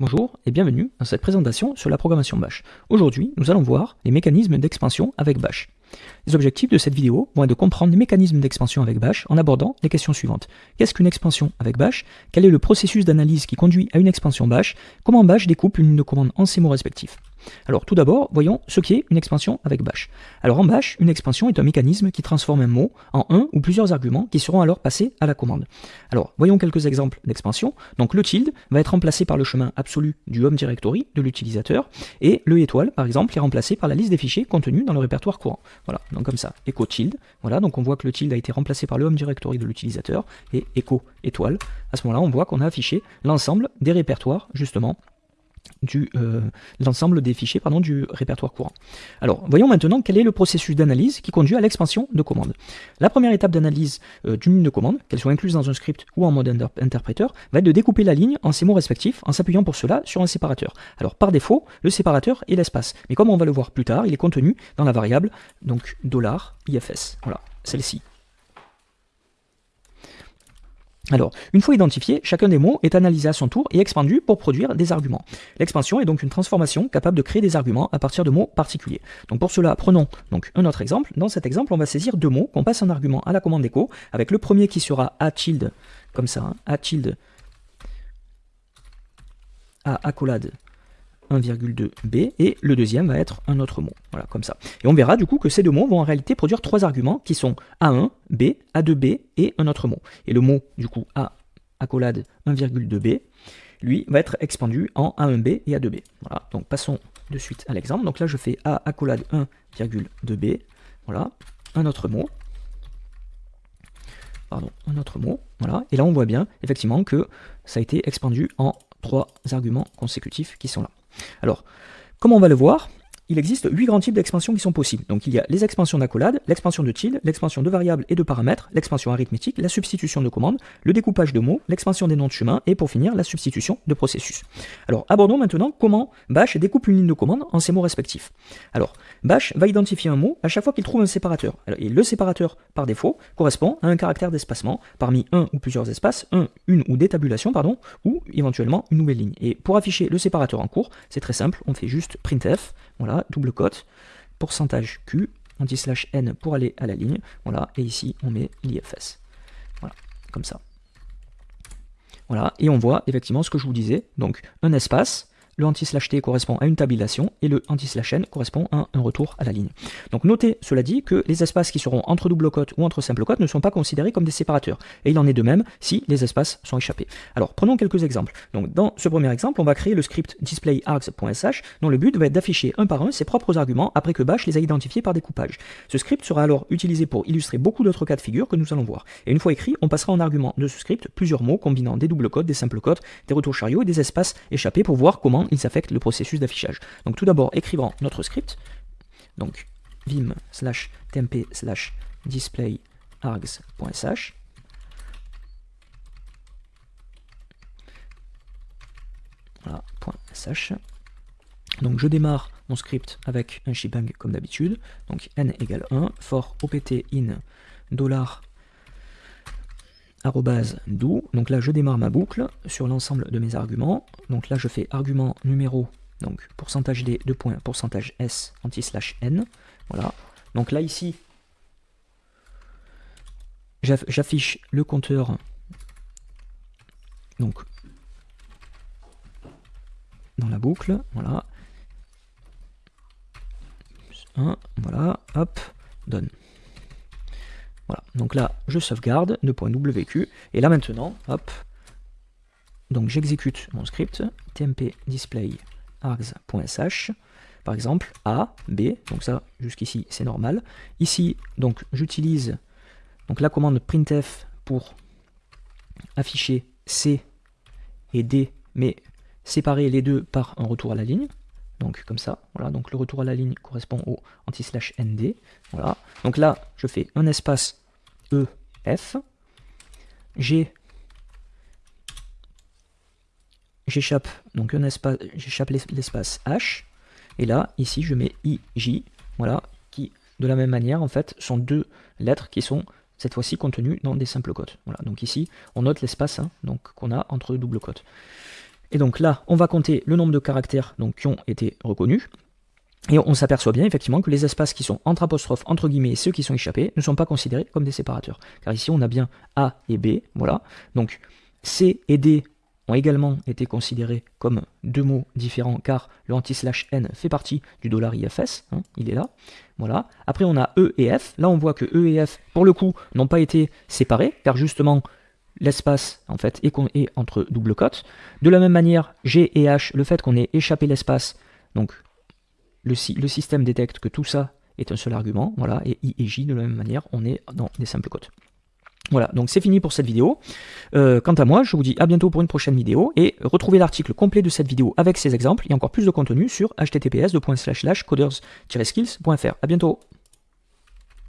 Bonjour et bienvenue dans cette présentation sur la programmation Bash. Aujourd'hui, nous allons voir les mécanismes d'expansion avec Bash. Les objectifs de cette vidéo vont être de comprendre les mécanismes d'expansion avec Bash en abordant les questions suivantes. Qu'est-ce qu'une expansion avec Bash? Quel est le processus d'analyse qui conduit à une expansion Bash? Comment Bash découpe une ligne de commande en ces mots respectifs? Alors tout d'abord, voyons ce qu'est une expansion avec bash. Alors en bash, une expansion est un mécanisme qui transforme un mot en un ou plusieurs arguments qui seront alors passés à la commande. Alors voyons quelques exemples d'expansion. Donc le tilde va être remplacé par le chemin absolu du home directory de l'utilisateur et le étoile par exemple est remplacé par la liste des fichiers contenus dans le répertoire courant. Voilà, donc comme ça, echo tilde. Voilà, donc on voit que le tilde a été remplacé par le home directory de l'utilisateur et echo étoile. À ce moment-là, on voit qu'on a affiché l'ensemble des répertoires justement du euh, l'ensemble des fichiers du répertoire courant. Alors, voyons maintenant quel est le processus d'analyse qui conduit à l'expansion de commande. La première étape d'analyse euh, d'une ligne de commande, qu'elle soit incluse dans un script ou en mode interpréteur, va être de découper la ligne en ses mots respectifs en s'appuyant pour cela sur un séparateur. Alors, par défaut, le séparateur est l'espace. Mais comme on va le voir plus tard, il est contenu dans la variable donc $ifs. Voilà, celle-ci. Alors, une fois identifié, chacun des mots est analysé à son tour et expandu pour produire des arguments. L'expansion est donc une transformation capable de créer des arguments à partir de mots particuliers. Donc pour cela, prenons donc un autre exemple. Dans cet exemple, on va saisir deux mots qu'on passe en argument à la commande d'écho, avec le premier qui sera a tilde, comme ça, hein, a tilde, accolade 1,2b, et le deuxième va être un autre mot, voilà, comme ça. Et on verra du coup que ces deux mots vont en réalité produire trois arguments qui sont A1, B, A2b et un autre mot. Et le mot, du coup, A, accolade 1,2b, lui, va être expandu en A1b et A2b. Voilà, donc passons de suite à l'exemple. Donc là, je fais A, accolade 1,2b, voilà, un autre mot, pardon, un autre mot, voilà, et là on voit bien, effectivement, que ça a été expandu en trois arguments consécutifs qui sont là. Alors, comme on va le voir, il existe huit grands types d'expansions qui sont possibles. Donc il y a les expansions d'accolade, l'expansion de tilde, l'expansion de variables et de paramètres, l'expansion arithmétique, la substitution de commandes, le découpage de mots, l'expansion des noms de chemin et pour finir la substitution de processus. Alors abordons maintenant comment Bash découpe une ligne de commande en ces mots respectifs. Alors Bash va identifier un mot à chaque fois qu'il trouve un séparateur. et le séparateur par défaut correspond à un caractère d'espacement parmi un ou plusieurs espaces, un, une ou des tabulations, pardon, ou éventuellement une nouvelle ligne. Et pour afficher le séparateur en cours, c'est très simple, on fait juste printf voilà, double cote, pourcentage Q, anti-slash N pour aller à la ligne, voilà, et ici on met l'IFS. Voilà, comme ça. Voilà, et on voit effectivement ce que je vous disais, donc un espace, le anti-slash t correspond à une tabulation et le anti-slash n correspond à un retour à la ligne. Donc notez, cela dit, que les espaces qui seront entre double cote ou entre simple cote ne sont pas considérés comme des séparateurs. Et il en est de même si les espaces sont échappés. Alors prenons quelques exemples. Donc dans ce premier exemple, on va créer le script displayArgs.sh dont le but va être d'afficher un par un ses propres arguments après que Bash les a identifiés par découpage. Ce script sera alors utilisé pour illustrer beaucoup d'autres cas de figure que nous allons voir. Et une fois écrit, on passera en argument de ce script plusieurs mots combinant des double cotes, des simples cotes, des retours chariots et des espaces échappés pour voir comment ils affectent le processus d'affichage. Donc tout d'abord, écrivant notre script, donc vim slash temp slash display args.sh. Donc je démarre mon script avec un shebang comme d'habitude. Donc n égale 1, for opt in dollar do. Donc là, je démarre ma boucle sur l'ensemble de mes arguments. Donc là, je fais argument numéro, donc pourcentage d, 2 points, pourcentage s, anti-slash n. Voilà. Donc là, ici, j'affiche le compteur donc dans la boucle, voilà. 1, voilà, hop, donne. Voilà, donc là, je sauvegarde, .wq, et là maintenant, hop, donc j'exécute mon script, tmp display args.sh, par exemple, A, B, donc ça, jusqu'ici, c'est normal. Ici, donc, j'utilise donc la commande printf pour afficher C et D, mais séparer les deux par un retour à la ligne. Donc comme ça, voilà, donc le retour à la ligne correspond au anti-slash nd. Voilà. Donc là, je fais un espace EF. J'ai j'échappe donc un espace j'échappe l'espace H. Et là ici je mets IJ voilà. Qui de la même manière en fait sont deux lettres qui sont cette fois-ci contenues dans des simples cotes voilà. Donc ici on note l'espace hein, donc qu'on a entre double cotes Et donc là, on va compter le nombre de caractères donc, qui ont été reconnus. Et on s'aperçoit bien effectivement que les espaces qui sont entre apostrophes, entre guillemets, et ceux qui sont échappés, ne sont pas considérés comme des séparateurs. Car ici, on a bien A et B, voilà. Donc C et D ont également été considérés comme deux mots différents, car le anti-slash n fait partie du dollar $IFS, hein, il est là. Voilà. Après, on a E et F. Là, on voit que E et F, pour le coup, n'ont pas été séparés, car justement, l'espace en fait est, est entre double cote. De la même manière, G et H, le fait qu'on ait échappé l'espace, donc le, système détecte que tout ça est un seul argument, voilà, et I et J, de la même manière, on est dans des simples cotes. Voilà, donc c'est fini pour cette vidéo. Euh, quant à moi, je vous dis à bientôt pour une prochaine vidéo, et retrouvez l'article complet de cette vidéo avec ces exemples, et encore plus de contenu sur https coders-skills.fr. A bientôt